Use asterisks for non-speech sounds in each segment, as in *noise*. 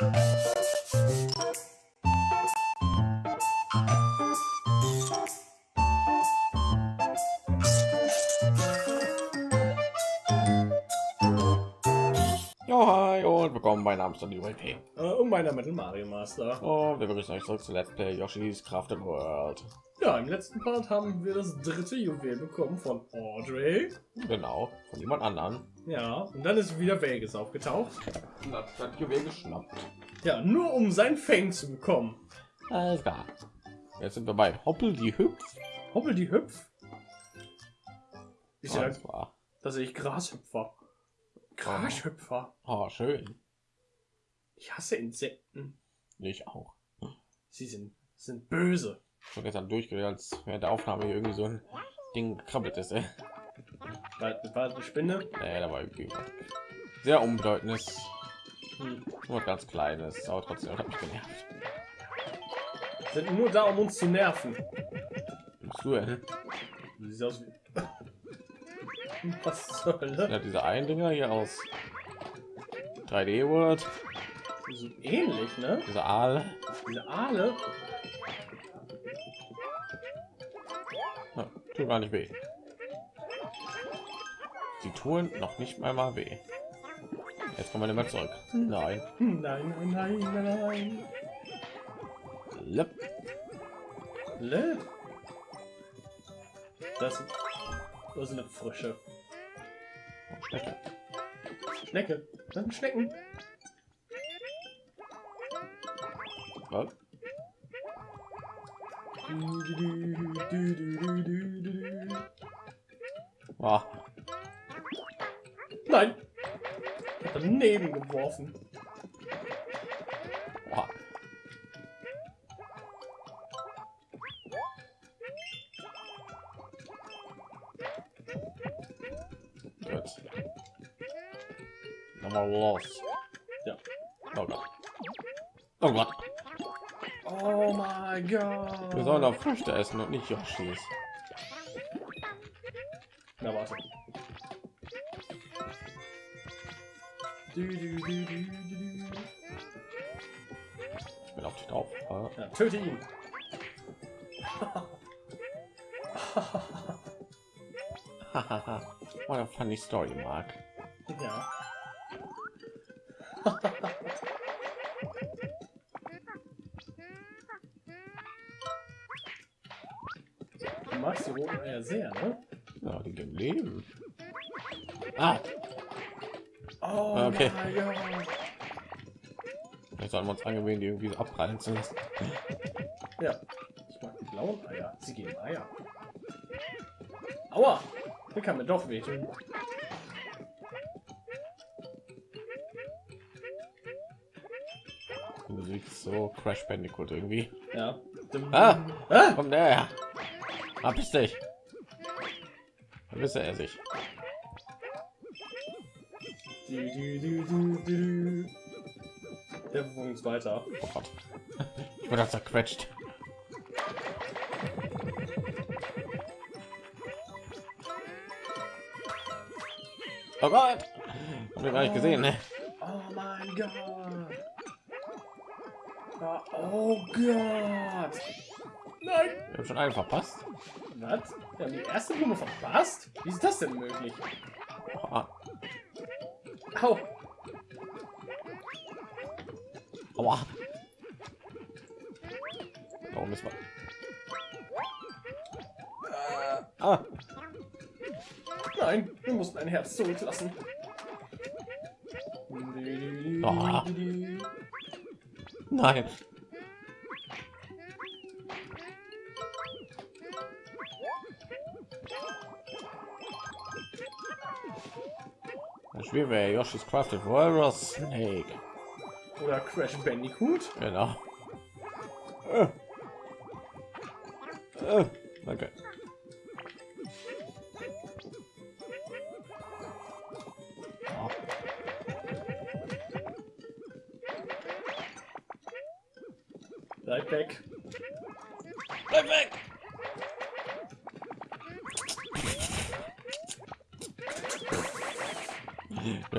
Jo, hi und willkommen bei Namens und UAP. Äh, und meiner Metal Mario Master. Und wir begrüßen euch zurück zu Let's Play Yoshi's Crafted World. Ja, im letzten Part haben wir das dritte Juwel bekommen von Audrey. Genau, von jemand anderen. Ja, und dann ist wieder Vegas aufgetaucht. Und hat das Juwel geschnappt. Ja, nur um sein Fang zu bekommen. Alles klar. Jetzt sind wir bei Hoppel die Hüpf. Hoppel die Hüpf. Ich Ja, ja, das war da sehe ich Grashüpfer. Grashüpfer. oh, schön. Ich hasse Insekten. Ich auch. Sie sind, sind böse. Ich gestern durchgehört, als während der Aufnahme hier irgendwie so ein Ding gekrabbelt ist. Ey. War, das eine Spinne? Nee, da war sehr unbedeutendes, Hm. nur ganz kleines, aber trotzdem hat mich genervt. Sind nur da, um uns zu nerven. Du denn? Du siehst aus wie... *laughs* Was zur Hölle? Ja, diese einen Dinger hier aus 3D World, So ähnlich, ne? diese Aal. Diese Aale. Ja, tut gar nicht weh. Tun noch nicht mal mal weh. Jetzt kommen wir mal zurück. Nein. Nein, nein, nein, nein, nein. Lep. Le? Das, das ist eine frische Schnecke. Schnecke. Das sind Schnecken. Was? Ah, daneben geworfen. ah. Gut. Nochmal los. Ja. Oh Gott. Oh Gott. Oh mein Gott. Wir sollen auch Früchte essen und nicht Yoshis. Na warte. Ich bin auf dich drauf. Ah. Ja, töte ihn. Hahaha. What a funny story, Mark. Ja. Du magst die roten Eier sehr, ne? Ja, die geben Leben. Ah, wir uns angewöhnen, die irgendwie so abprallen zu lassen. Ja. Ich mag blauen Eier. Sie geben Eier. Aua! Der kann mir doch wehtun. Musik so Crash Bandicoot irgendwie. Ja. Ah! Ah! Komm näher! Verpiss dich! Da wisse er sich. Du, du, du. Der bewegt uns weiter. Oh Gott. Ich wurde zerquetscht. Oh Gott! Hab ich gar nicht gesehen, ne? Oh mein Gott. Oh Gott. Nein. Ich habe schon einen verpasst. Was? Wir haben die erste Blume verpasst? Wie ist das denn möglich? Ah, Au. Aua. Warum ist man? Ah, Nein, wir mussten ein Herz zurücklassen. Ah. nein. Das Spiel wäre Yoshi's Crafted Walrus Snake. Oder Crash Bandicoot. Genau. Äh. Äh, Danke. Bleib weg. Bleib weg!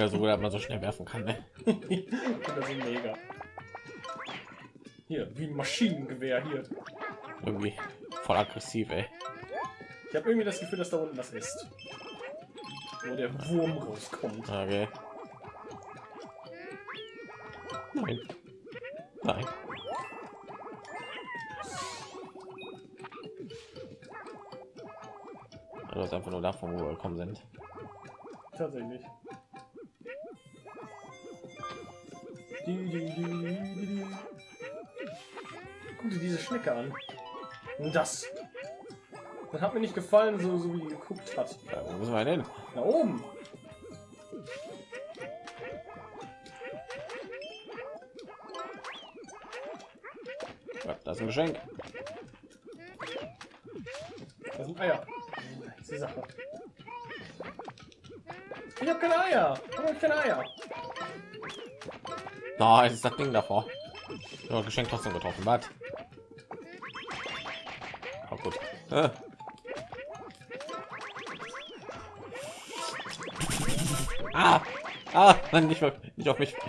Ja, so gut, dass man so schnell werfen kann. Ne? das ist mega. Hier, wie ein Maschinengewehr hier. Irgendwie voll aggressiv, ey. Ich habe irgendwie das Gefühl, dass da unten was ist. Wo der Wurm rauskommt. Okay. Nein. Nein. Also ist einfach nur davon, wo wir gekommen sind. Tatsächlich. Guck dir diese Schnecke an. Und das. Das hat mir nicht gefallen, so, so wie geguckt hat. Ja, wo müssen wir denn? Da oben. Ja, das ist ein Geschenk. Das sind Eier. Das ist die Sache. Ich habe keine Eier. Warum hab ich keine Eier? Da ist das Ding davor. Ja, Geschenk trotzdem getroffen. Was? Oh, gut. Äh. Ah! Ah! Nein, nicht, nicht auf mich. *laughs*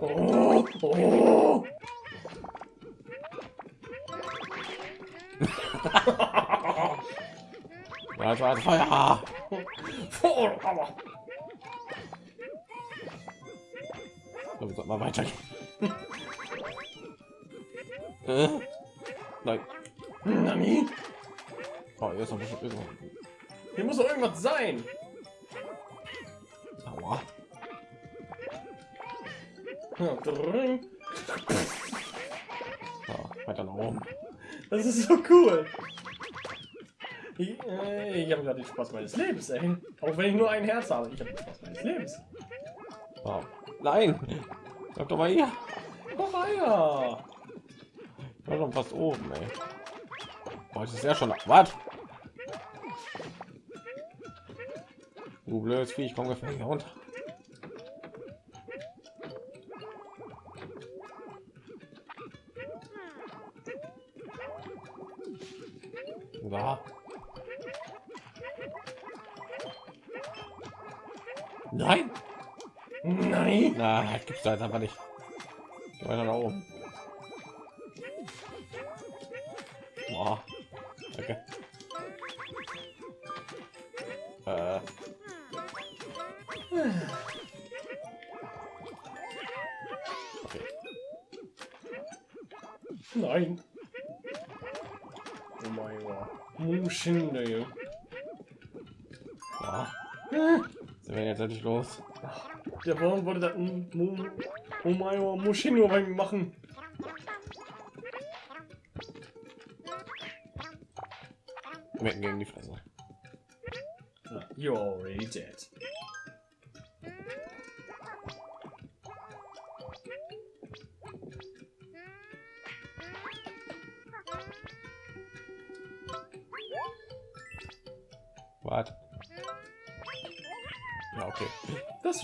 Oh, oh. Feuer, *laughs* Feuer! Aua. So, wir sollten mal weitergehen. *laughs* äh? Nein. Nani? Oh, hier ist noch bestimmt irgendwo. Hier muss doch irgendwas sein. Aua. Ja. So, weiter nach oben. Das ist so cool. Ich, äh, ich habe gerade den Spaß meines Lebens, ey. Auch wenn ich nur ein Herz habe, ich habe den Spaß meines Lebens. So. Nein! Bleib doch mal hier. Komm mal her. Ich war schon fast oben, ey. Boah, ist ja schon. Was? Du blödes Vieh, ich komme gefällig hier runter. Nein, Nein. na, das gibt's da jetzt einfach nicht. Geh weiter nach oben. Boah. Danke. Äh. Okay. Nein. Oh mein Gott. Muschinde. Ja. Sind wir jetzt endlich los? Der Baum wollte das Oh mein Gott, Muschino bei mir machen. Mitten gegen die Fresse. You're already dead.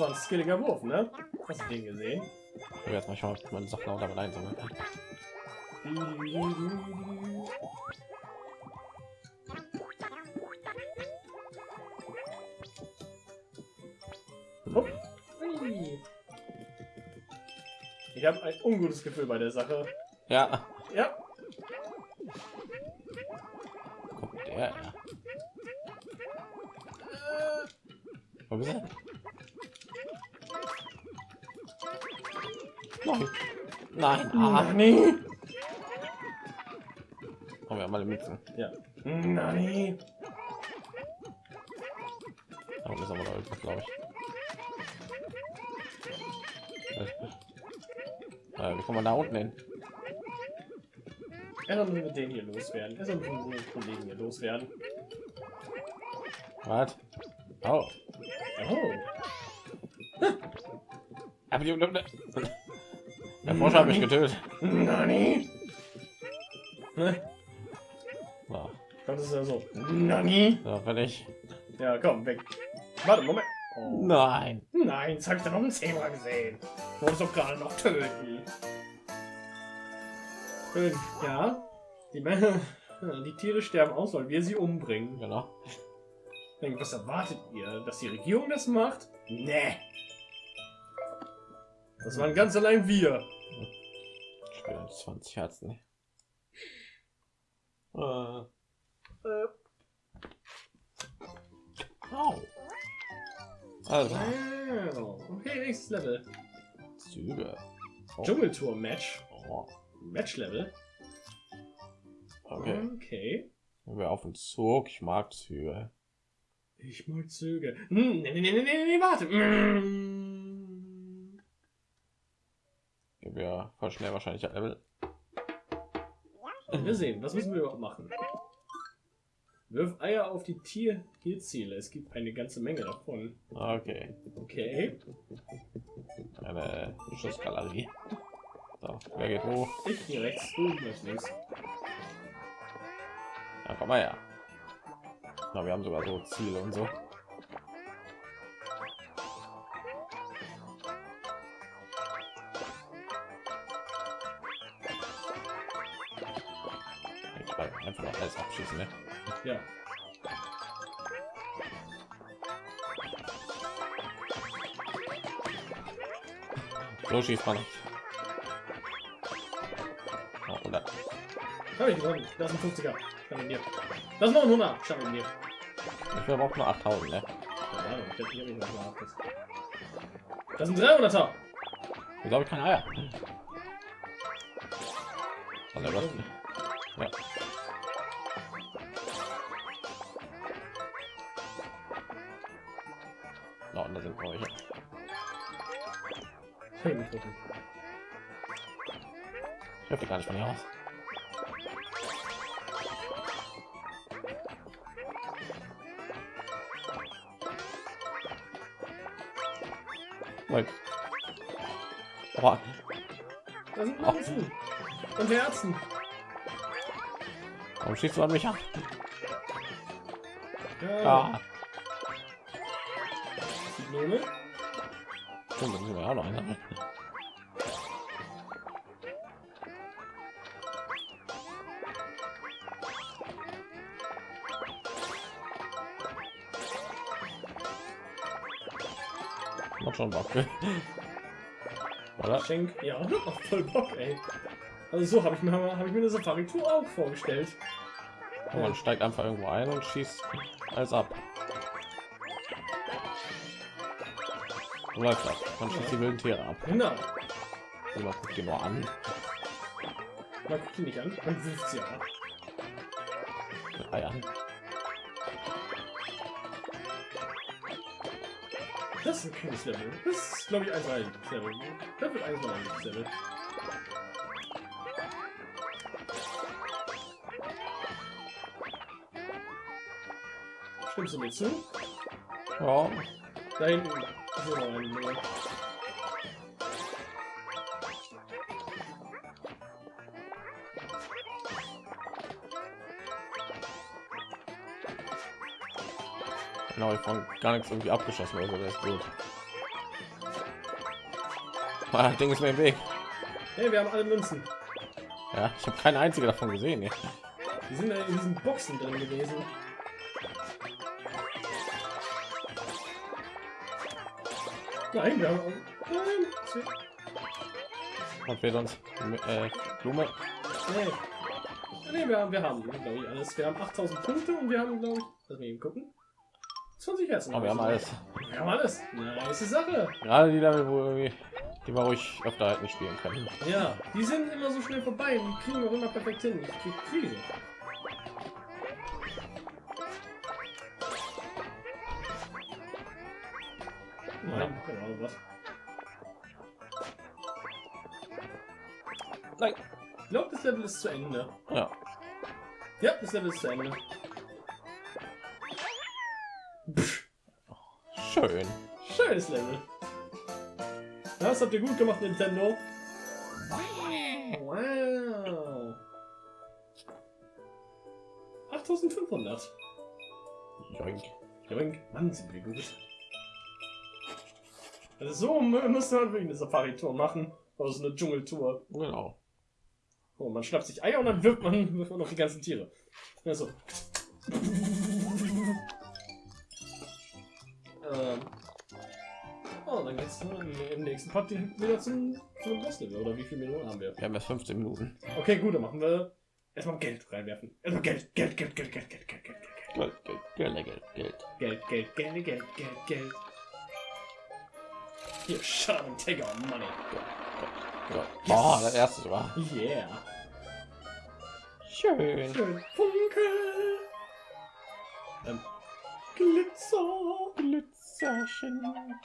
War ein skilliger Wurf, ne? Hast du den gesehen? Ich jetzt mal schauen, ob meine Sachen auch damit einsammeln kann. Ich habe ein ungutes Gefühl bei der Sache. Ja. Ja, Guck, der. Wo bist du? Nein. Nein. Ah. Nani? Oh, wir haben alle Mützen. Ja. Nani? Da unten ist aber noch irgendwas, glaube ich. Äh, wie kommen wir da unten hin? Erstmal müssen wir den hier loswerden. Erstmal müssen wir den Kollegen hier loswerden. Was? Oh. Oh. Aber die Der Forscher hat mich getötet. Nani? Ne? So, Das ist ja so. Nani? so wenn ich. Ja, komm, weg. Warte, Moment. Oh. Nein. Nein, das habe ich dann noch ein Zebra gesehen. Ich wollte es doch gerade noch töten. Schön, ja. Die, Männer- die Tiere sterben aus, weil wir sie umbringen. Genau. Was erwartet ihr? Dass die Regierung das macht? Nee. Das waren ganz allein wir. 20 Herzen. Äh, Äh, au. Also, wow. Okay, nächstes Level. Züge. Oh. Dschungeltour Match. Oh, Match Level. okay. Okay. Wir auf den Zug. Ich mag Züge. Ich mag Züge. Hm, nee, nee, nee, nee, nee, nee, warte. Mm. Wir voll schnell wahrscheinlich ein Level. Wir sehen, was müssen wir überhaupt machen? Wirf Eier auf die Tier Tierziele. Es gibt eine ganze Menge davon. Okay. Okay. Eine Schussgalerie. So, wer geht wo? Ich gehe rechts, du gehst links. Ja, komm mal her. Na, wir haben sogar so Ziele und so. So schießt man. Oh, 100. Habe ich gewonnen. Das ist ein 50er. Stand in dir. Das ist noch ein 100. Stand in dir. Ich will aber auch nur 8000, ne? Ich. Das sind 300er. Wieso habe ich keine Eier? Also? Ja. Aus. Moment. Boah, Das sind Münzen. Und Herzen. warum schießt du an mich ab? Ja. Ja, Die Blume. stimmt, dann sind wir auch noch einsammeln. Schon Bock. *laughs* Oder? Schenk. Ja, *laughs* auch voll Bock, ey. Also so habe ich mir habe ich mir eine Safari Tour auch vorgestellt. Und man steigt einfach irgendwo ein und schießt alles ab. So läuft das. Man schießt die wilden Tiere ab. Genau. Und man guckt die nur an. Man guckt die nicht an. Man wirft sie ab. Mit Eiern. Das ist ein cooles Level. Das ist, glaube ich, ein Level. Das wird eins meiner Level. Stimmst du mir zu? Ja, Da hinten ist noch ein Junge. Genau, ich von gar nichts irgendwie abgeschossen oder so, das ist gut. Ah, das Ding ist mir im Weg. Hey, wir haben alle Münzen. Ja, ich habe keine einzige davon gesehen. Ja. Die sind in diesen Boxen drin gewesen. Nein, wir haben. Nein, Und wir sonst äh, Blume. nee. Nee, wir haben, wir haben, glaube ich, alles. Wir haben 8000 Punkte und wir haben, glaube ich, lass mich eben gucken. 20 Herzen. Aber wir haben alles. Wir haben alles. Nice Sache. Gerade die Level, wo irgendwie, die wir ruhig öfter halt nicht spielen können. Ja, die sind immer so schnell vorbei die kriegen wir immer perfekt hin. Ich krieg Krise. Nein, keine Ahnung was. Nein. Ich glaube, das Level ist zu Ende. Ja. Ja, das Level ist zu Ende. Schön. schönes Level. Das habt ihr gut gemacht, Nintendo. Wow. 8500. Joink. Joink. Mann, sind wir gut. Also so mü- müsste man wirklich eine Safari-Tour machen. Oder so eine Dschungeltour. Genau. Oh, man schnappt sich Eier und dann wirft man, wirft man auf die ganzen Tiere. Also. Dann geht's im, nächsten Part wieder zum, zum Boss-Level. Oder wie viel Minuten haben wir? Wir haben erst 15 Minuten. Okay, gut, dann machen wir erstmal Geld reinwerfen. Erstmal Geld, Geld, Geld, Geld, Geld, Geld, Geld, Geld, Geld. Geld, Geld, Geld, Geld, Geld. Geld, Geld, Geld, Geld, Geld, Geld. Hier, shut up and take our money. Ja. Oh, das erste war. Yeah. Schön. Schön. Funke. Ähm, Glitzer. Glitzerchen.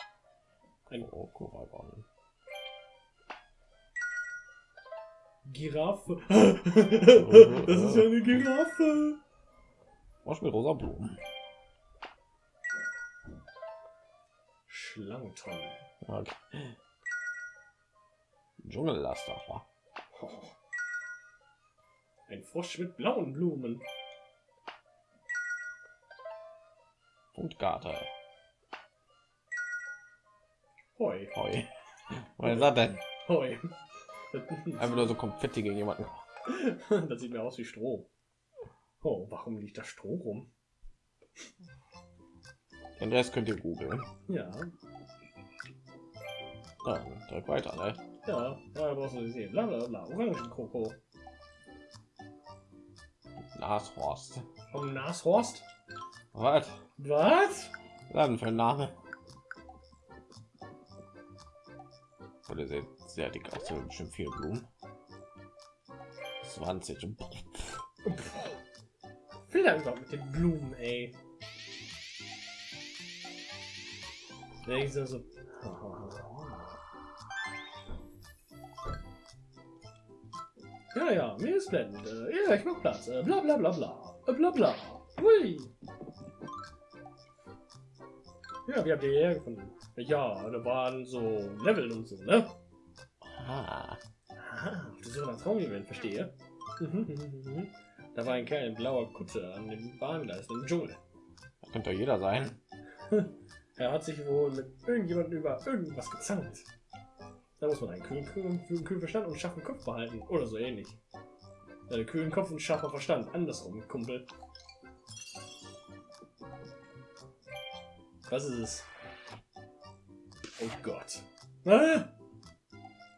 Ein Koragon. Giraffe. *laughs* das ist ja eine Giraffe. Was mit rosa Blumen? Schlangentonne. Okay. Dschungellaster. Oh. Ein Frosch mit blauen Blumen. Und Garter. Hoi. Heu. Was ist das denn? Hoi. Einfach nur so Konfetti gegen jemanden. *laughs* das sieht mir aus wie Stroh. Oh, warum liegt da Stroh rum? Den Rest könnt ihr googeln. Ja, Dann drück weiter, ne? ja, ja, brauchst du sehen. Bla bla bla. Orangenkroko. Nashorst. Vom Nashorst? Was? Was? Dann für ein Name. Oder sieht sehr dick aus, bestimmt viele Blumen. 20. und- Will er überhaupt mit den Blumen, ey? Ja. Ja, ja, mir ist blendend. Äh, ja, ich mach Platz. Äh, bla bla bla bla. Äh, bla bla. Hui. Ja, wie habt ihr hierher gefunden? Ja, da waren so Level und so, ne? Ah, Ah, auf der Suche nach Traumjuwelen, verstehe. da war ein Kerl in blauer Kutte an dem Bahngleis im Dschungel. das könnte doch jeder sein. *laughs* Er hat sich wohl mit irgendjemandem über irgendwas gezankt. Da muss man einen kühlen, kühlen, kühlen, kühlen Verstand und schaffen Kopf behalten. Oder so ähnlich. Äh, kühlen Kopf und scharfer Verstand. Andersrum, Kumpel. Was ist es? Oh Gott. Ah,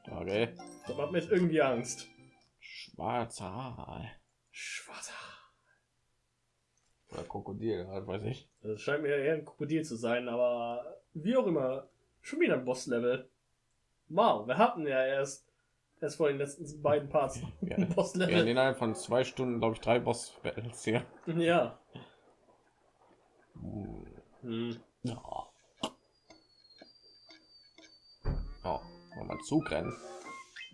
Okay. das macht mir jetzt irgendwie Angst. Schwarzer Aal. Schwarzer. Oder Krokodil, halt weiß ich. Das scheint mir eher ein Krokodil zu sein, aber wie auch immer. Schon wieder ein Boss-Level. Wow, wir hatten ja erst, erst vor den letzten beiden Parts Ja. ein *laughs* Wir haben Boss-Level. innerhalb von zwei Stunden, glaube ich, drei Boss-Battles hier. Ja. Hm. Ja. Oh, wollen wir Zug rennen?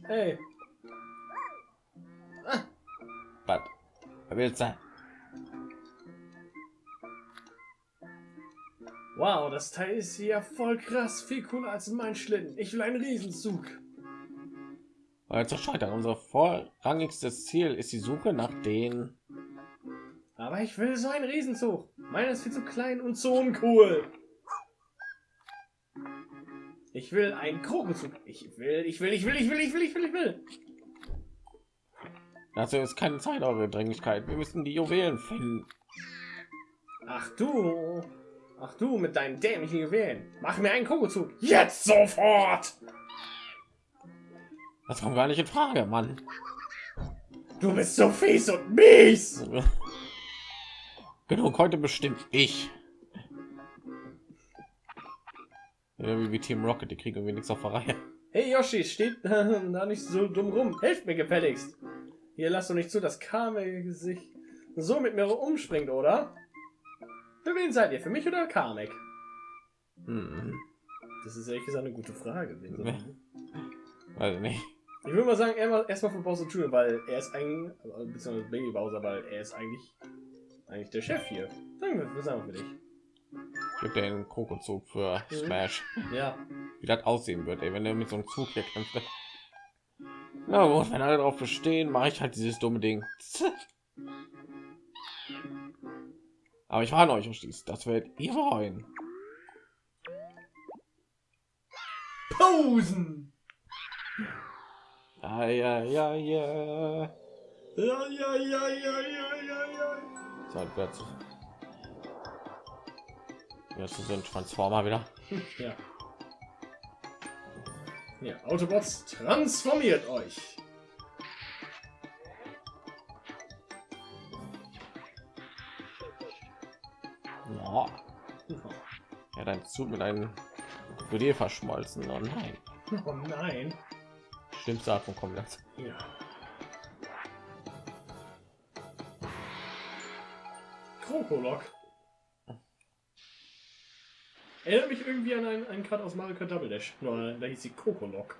Hey, Was? Wer will sein? wow, das Teil ist ja voll krass, viel cooler als mein Schlitten. Ich will einen Riesenzug. Weil zu scheitern. Unser vorrangigstes Ziel ist die Suche nach den. Aber ich will so einen Riesenzug. Meiner ist viel zu klein und so uncool. Ich will einen Krokozug. Ich will, ich will, ich will, ich will, ich will, ich will, ich will. Dazu ist keine Zeit, eure Dringlichkeit. Wir müssen die Juwelen finden. Ach du. Ach du mit deinen dämlichen Juwelen. Mach mir einen Krokozug. Jetzt sofort. Das kommt gar nicht in Frage, Mann. Du bist so fies und mies. *laughs* Genug, heute bestimmt ich. Wie, wie Team Rocket, die kriegen irgendwie nichts auf der Reihe. Hey Yoshi, steht da nicht so dumm rum. Helft mir gefälligst. Hier lass doch nicht zu, dass Kamek sich so mit mir umspringt, oder? Für wen seid ihr? Für mich oder Kamek? Hm. Das ist ehrlich gesagt eine gute Frage. Ich- Weiß nicht. Ich würde mal sagen, erstmal für Bowser Jr., weil er ist eigentlich, beziehungsweise Baby Bowser, weil er ist eigentlich, eigentlich der Chef hier. Sagen wir, was sagen wir für dich? Gibt einen Krokozug für Mhm. Smash. Ja, Wie das aussehen wird, ey, wenn er mit so einem Zug hier kämpft. Na gut, wenn alle darauf bestehen, mache ich halt dieses dumme Ding. *laughs* Aber ich warne euch, Oschis, das wird ihr bereuen. Posen! Ja, ja, ja, ja. Ja, ja, ja, ja, ja, ja, ja. So, das so. Ein Transformer wieder. Ja. Ja, Autobots, transformiert euch! Ja. Ja, dein Zug mit einem Krokodil verschmolzen. Oh nein. Oh nein. Schlimmste Art von Kombination. Ja. Krokolok. Erinnert mich irgendwie an einen, einen Cut aus Mario Kart Double Dash. Nur da hieß sie Kokolok.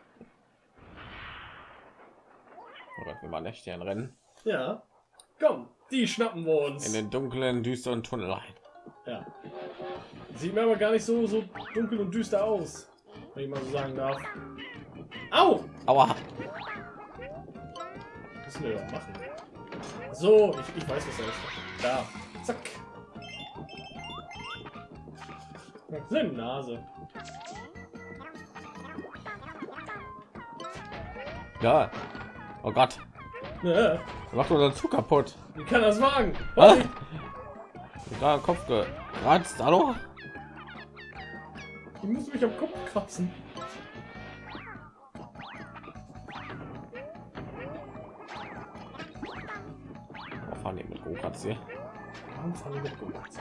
Gott, wir machen echt hier ein Rennen. Ja. Komm, die schnappen wir uns. In den dunklen, düsteren Tunnel ein. Ja. Sieht mir aber gar nicht so, so dunkel und düster aus. Wenn ich mal so sagen darf. Au! Aua! Das müssen wir doch machen. So, ich, ich weiß, was er ist. Da. Zack. Nase. Ja. Oh Gott. Ja, Macht unseren Zug kaputt. wie kann das wagen? Ah! Da Kopf geratzt. Hallo? Ich muss mich am Kopf kratzen. Oh, fahren die mit Go-Karts hier? Warum fahren wir mit Go-Karts?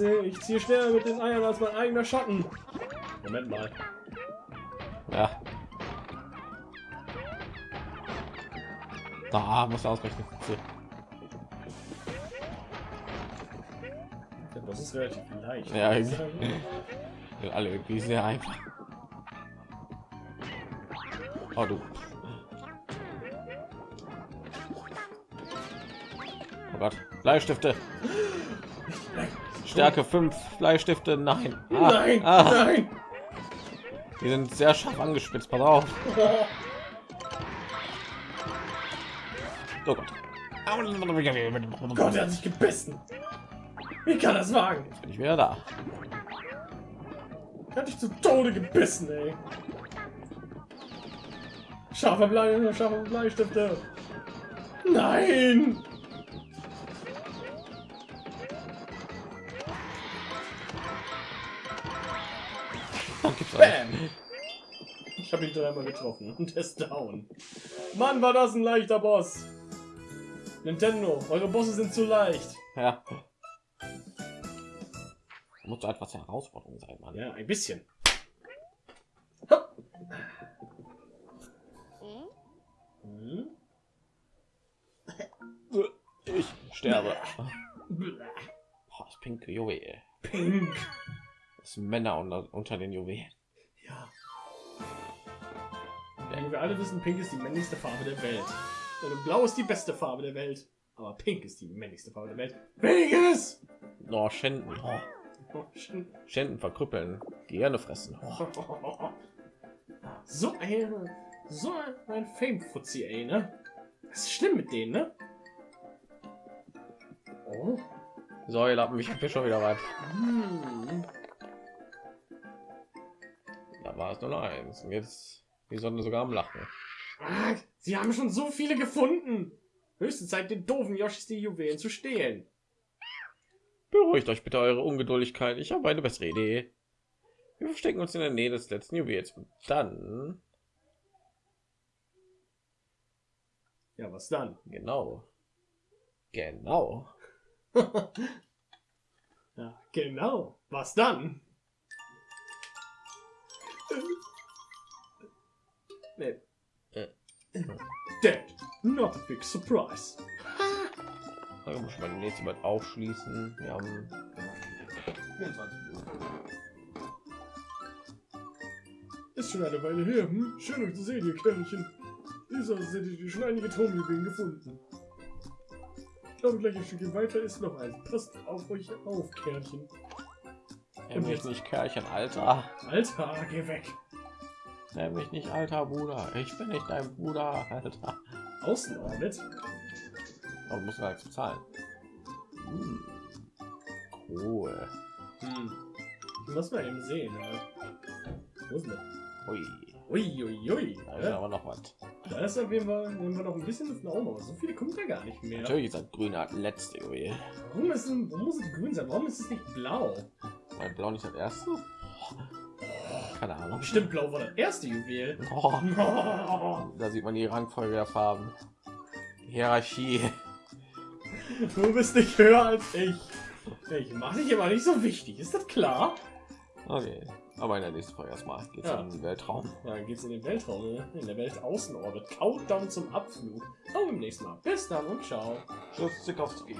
Ich ziehe ich ziehe schneller mit den Eiern als mein eigener Schatten. Moment mal. Ja. Da muss er ausrechnen. Ja, Das ist relativ leicht. Ja. *laughs* Sind alle irgendwie sehr einfach. Oh du. Oh Gott. Bleistifte. *laughs* Stärke 5 Bleistifte. Nein. Ah, Nein, ah, nein! die sind sehr scharf angespitzt. Pass auf. Oh Gott. Gott, er hat sich gebissen. Wie kann das wagen? Bin ich wieder da. Er hat dich zu Tode gebissen, ey. Scharfer Blei, scharfe Bleistifte. Nein! Bam! Ich habe ihn dreimal getroffen und er ist down. Mann, war das ein leichter Boss. Nintendo, eure Bosse sind zu leicht. Ja. Muss etwas Herausforderung sein, Mann. Ja, ein bisschen. Hopp. Hm? Ich sterbe. Das pinke Juwel. Pink. Sind Männer unter, unter den Juwelen. Ja. ja. Wir alle wissen, Pink ist die männlichste Farbe der Welt. Und Blau ist die beste Farbe der Welt. Aber Pink ist die männlichste Farbe der Welt. Welches? Oh, Schänden. Oh. Schänden verkrüppeln. Gehirne fressen. Oh. So ein, so ein Fame-Fuzzi, ey, ne? Das ist schlimm mit denen, ne? Oh. So, ihr Lappen, ich hab hier schon wieder was. Hm. Es nur noch eins. Und jetzt die Sonne sogar am Lachen. Ah, Sie haben schon so viele gefunden. Höchste Zeit, den doofen Yoshis die Juwelen zu stehlen. Beruhigt euch bitte eure Ungeduldigkeit. Ich habe eine bessere Idee. Wir verstecken uns in der Nähe des letzten Juwels. Und dann, Ja, was dann? genau, genau, *laughs* ja, genau. Was dann? Nee. Äh. Dead. Not a big surprise. Dann muss ich mal nächste Mal aufschließen. Wir haben 24 Ist schon eine Weile her. Hm? Schön euch zu sehen, ihr Kerlchen. Dieser hätte ich schon einige Traumjuwelen gefunden. Ich glaube, gleich ein Stückchen weiter ist noch ein. Passt auf euch auf, Kerlchen. Nenn mich nicht Kerlchen, Alter. Alter, geh weg. Nenn mich nicht alter Bruder. Ich bin nicht dein Bruder, Alter. Außenorbit? Aber muss man bezahlen. Hm. Cool. Hm. Lass mal eben sehen. Ja. Wo ist denn? Ui. Ui, ui, ui. Da ist aber noch was. Da ist auf jeden Fall, nehmen wir noch ein bisschen nach oben, aber so viele kommen da gar nicht mehr. Natürlich ist das grüne das letzte Juwel. Warum, ist denn, warum muss es grün sein? Warum ist es nicht blau? Weil blau nicht das erste? Keine Ahnung. Bestimmt blau war das erste Juwel. Oh, *laughs* da sieht man die Rangfolge der Farben. Hierarchie. Du bist nicht höher als ich. Ich mache dich immer nicht so wichtig, ist das klar? Okay. Aber in der nächsten Folge erstmal geht's Ja. in den Weltraum. Ja, dann geht's in den Weltraum, ne? in der Weltaußenorbit. Countdown zum Abflug. Auch beim nächsten Mal. Bis dann und ciao. Tschüss, Zikowski.